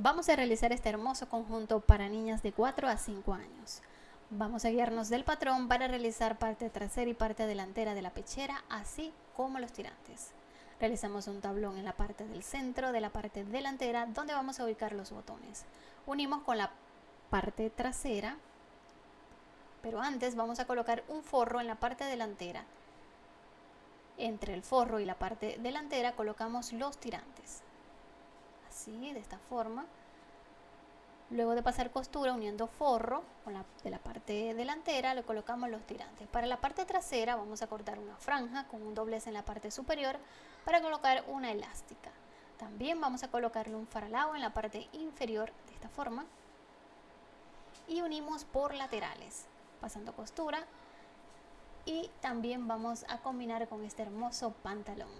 Vamos a realizar este hermoso conjunto para niñas de 4 a 5 años. Vamos a guiarnos del patrón para realizar parte trasera y parte delantera de la pechera, así como los tirantes. Realizamos un tablón en la parte del centro de la parte delantera donde vamos a ubicar los botones. Unimos con la parte trasera, pero antes vamos a colocar un forro en la parte delantera. Entre el forro y la parte delantera colocamos los tirantes de esta forma. Luego de pasar costura uniendo forro con la, de la parte delantera le colocamos los tirantes. Para la parte trasera vamos a cortar una franja con un doblez en la parte superior para colocar una elástica. También vamos a colocarle un faralao en la parte inferior de esta forma. Y unimos por laterales, pasando costura. Y también vamos a combinar con este hermoso pantalón.